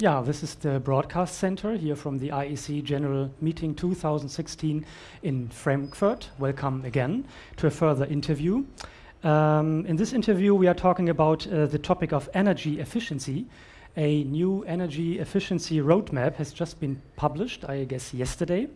Yeah, this is the broadcast center here from the IEC General Meeting 2016 in Frankfurt. Welcome again to a further interview. Um, in this interview, we are talking about uh, the topic of energy efficiency. A new energy efficiency roadmap has just been published, I guess, yesterday.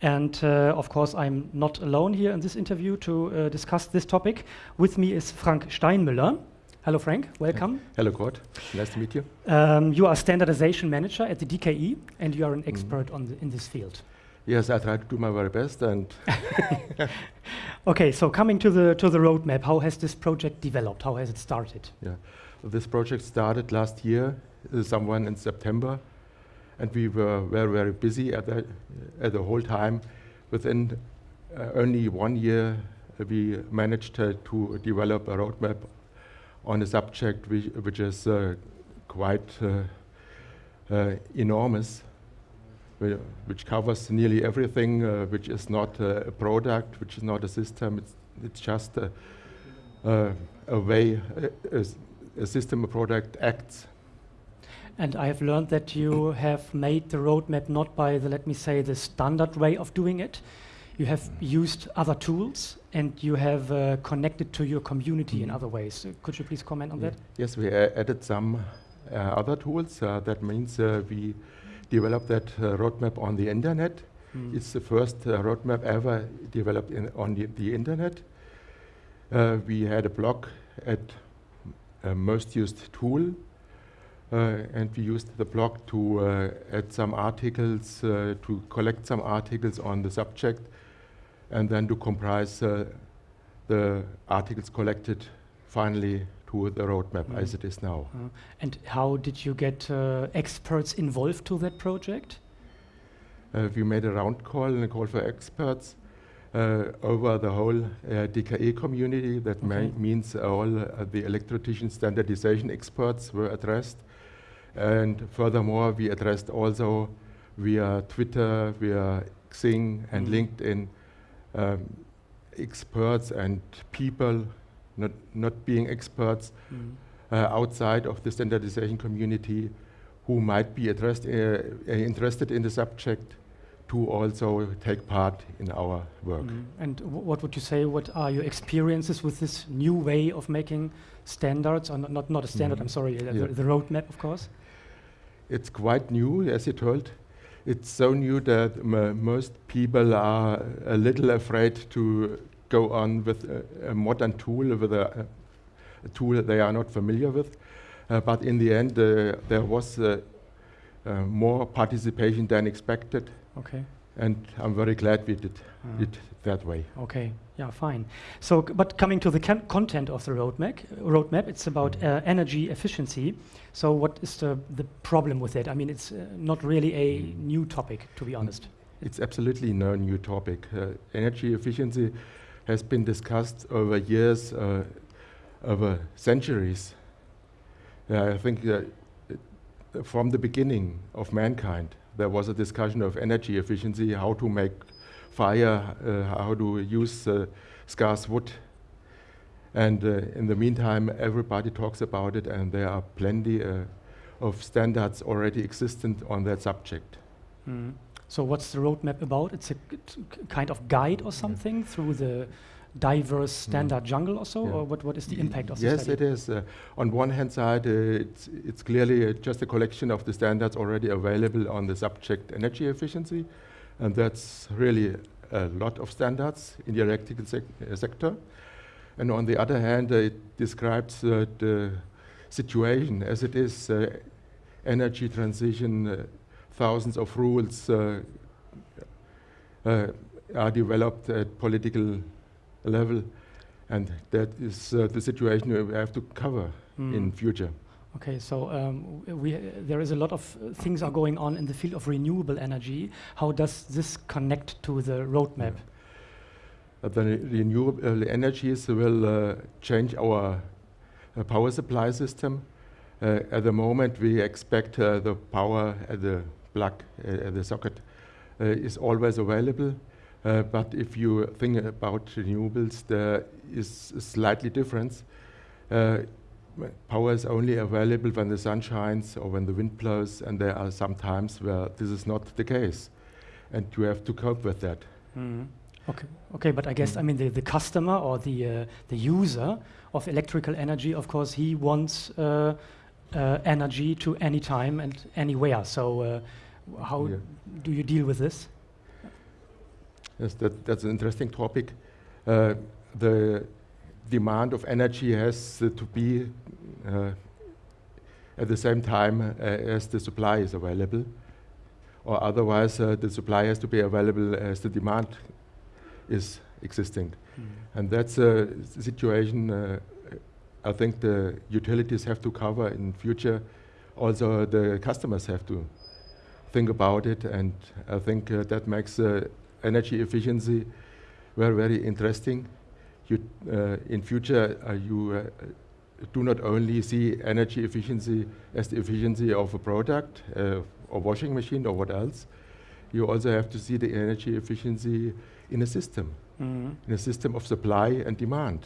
And uh, of course, I'm not alone here in this interview to uh, discuss this topic. With me is Frank Steinmüller. Hello, Frank. Welcome. Hello, Kurt. Nice to meet you. Um, you are standardization manager at the DKE, and you are an mm. expert on the, in this field. Yes, I try to do my very best. And okay, so coming to the to the roadmap, how has this project developed? How has it started? Yeah, this project started last year, uh, someone in September, and we were very very busy at the at the whole time. Within uh, only one year, we managed uh, to develop a roadmap on a subject which, which is uh, quite uh, uh, enormous, which covers nearly everything, which is not a product, which is not a system, it's, it's just a, a way a, a system, a product acts. And I have learned that you have made the roadmap not by the, let me say, the standard way of doing it. You have used other tools and you have uh, connected to your community mm. in other ways. Uh, could you please comment on yeah. that? Yes, we uh, added some uh, other tools. Uh, that means uh, we developed that roadmap on the internet. Mm. It's the first roadmap ever developed in on the, the internet. we had a blog at most used tool uh, and we used the blog to uh, add some articles, uh, to collect some articles on the subject, and then to comprise the articles collected finally to the roadmap mm. as it is now. Uh, and how did you get uh, experts involved to that project? Uh, we made a round call and a call for experts over the whole DKE community. That okay. means all the electrotechnical standardization experts were addressed. And furthermore, we addressed also via Twitter, via Xing and mm. LinkedIn um, experts and people not, not being experts mm. uh, outside of the standardization community who might be addressed, uh, interested in the subject to also take part in our work. Mm. And what would you say, what are your experiences with this new way of making standards, or not, not, not a standard, mm. I'm sorry, uh, yeah. the, the roadmap, of course? it's quite new, as you told. It's so new that most people are a little afraid to go on with a, a modern tool, with a, a, tool they are not familiar with. Uh, but in the end, uh, there was uh, uh more participation than expected. Okay. And I'm very glad we did uh. it that way. Okay, yeah, fine. So, but coming to the content of the roadmap, roadmap, it's about mm. uh, energy efficiency. So, what is the the problem with it? I mean, it's uh, not really a mm. new topic, to be honest. It's absolutely no new topic. Uh, energy efficiency has been discussed over years, uh, over centuries. I think from the beginning of mankind, there was a discussion of energy efficiency, how to make fire, uh, how to use uh, scarce wood. And uh, in the meantime, everybody talks about it, and there are plenty of standards already existent on that subject. Mm. So what's the roadmap about? It's a kind of guide or something yeah. through the diverse mm. standard mm. jungle or so, yeah. or what, what is the impact of yes, it is. Uh, on one hand side, uh, it's, it's clearly uh, just a collection of the standards already available on the subject energy efficiency, and that's really a lot of standards in the electrical sec uh, sector. And on the other hand, uh, it describes uh, the situation as it is, energy transition, thousands of rules are developed at political level, and that is uh, the situation we have to cover mm. in future. Okay, so um, we, uh, there is a lot of uh, things are going on in the field of renewable energy. How does this connect to the roadmap? Yeah. the renewable energies will uh, change our uh, power supply system. Uh, at the moment, we expect uh, the power at the plug, at the socket, is always available. But if you think about renewables, there is a slightly difference power is only available when the sun shines or when the wind blows, and there are some times where this is not the case, and you have to cope with that. Mm. Okay, okay, but I guess I mean the, the customer or the uh, the user of electrical energy, of course, he wants uh, uh, energy to any time and anywhere. So, uh, how Yeah. do you deal with this? Yes, that, that's an interesting topic. Uh, the demand of energy has uh, to be uh, at the same time uh, as the supply is available, or otherwise uh, the supply has to be available as the demand is existing. And that's a situation uh, I think the utilities have to cover in future. Also, the customers have to think about it, and I think uh, that makes uh, energy efficiency were very interesting. You, uh, in future, uh, you uh, do not only see energy efficiency as the efficiency of a product, uh, or washing machine, or what else. You also have to see the energy efficiency in a system Mm. in a system of supply and demand.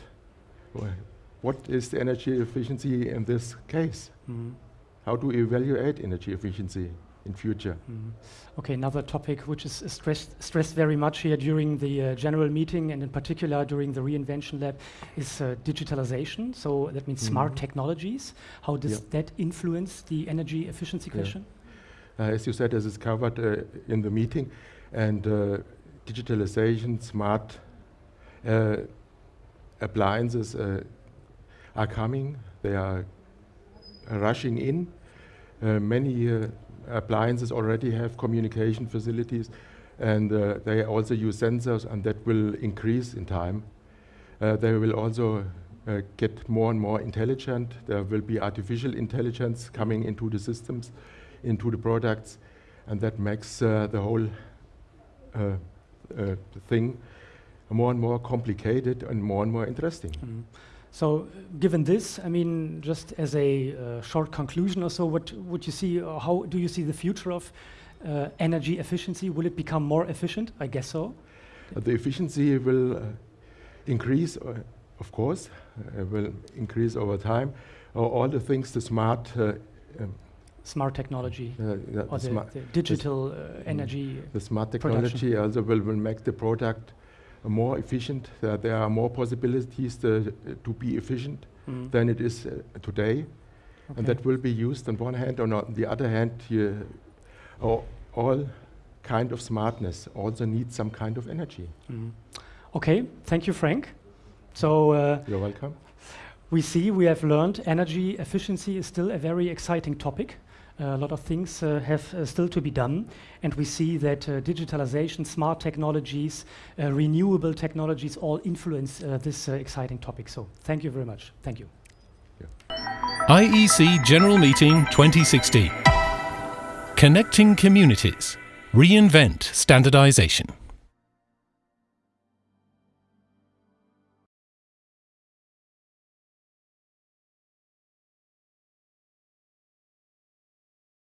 What is the energy efficiency in this case? Mm. How do we evaluate energy efficiency in future? Mm. Okay, another topic which is stressed, stressed very much here during the uh, general meeting and in particular during the reinvention lab is uh, digitalization. So that means smart Mhm. technologies. How does Yeah. that influence the energy efficiency Yeah. question? Uh, as you said, this is covered uh, in the meeting, and uh, digitalization, smart uh, appliances uh, are coming. They are rushing in. Uh, many uh, appliances already have communication facilities, and uh, they also use sensors, and that will increase in time. Uh, they will also uh, get more and more intelligent. There will be artificial intelligence coming into the systems, into the products, and that makes uh, the whole uh, uh, thing more and more complicated and more and more interesting. Mm. So, uh, given this, I mean, just as a uh, short conclusion or so, what would you see, or how do you see the future of uh, energy efficiency? Will it become more efficient? I guess so. Uh, the efficiency will uh, increase, uh, of course, uh, will increase over time. Uh, all the things, the smart, uh, um, Smart technology uh, the, or the, smart, the digital uh, energy. the smart production. technology also will, will make the product uh, more efficient. Uh, there are more possibilities to, to be efficient Mm. than it is uh, today. Okay. and that will be used on one hand, and on the other hand, all kind of smartness also needs some kind of energy. Mm. Okay, thank you, Frank. So uh, You're welcome. we see we have learned energy efficiency is still a very exciting topic. A lot of things uh, have uh, still to be done, and we see that uh, digitalization, smart technologies, renewable technologies all influence this exciting topic. So, thank you very much. Thank you. IEC General Meeting 2016. Connecting Communities. Reinvent Standardization.